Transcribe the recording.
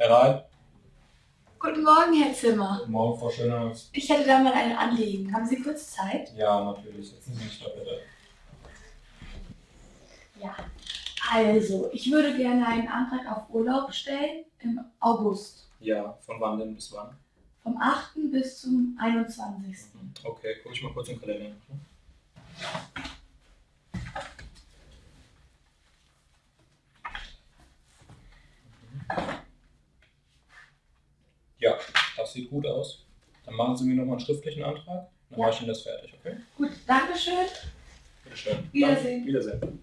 Herein. Guten Morgen, Herr Zimmer. Guten Morgen, Frau Schönhaus. Ich hätte da mal ein Anliegen. Haben Sie kurz Zeit? Ja, natürlich. Setzen Sie sich da bitte. Ja. Also, ich würde gerne einen Antrag auf Urlaub stellen im August. Ja, von wann denn bis wann? Vom 8. bis zum 21. Okay, gucke ich mal kurz im Kalender. Ja, das sieht gut aus. Dann machen Sie mir nochmal einen schriftlichen Antrag. Dann Ja. mache ich Ihnen das fertig, okay? Gut, Dankeschön. Bitte schön. Wiedersehen. Wiedersehen.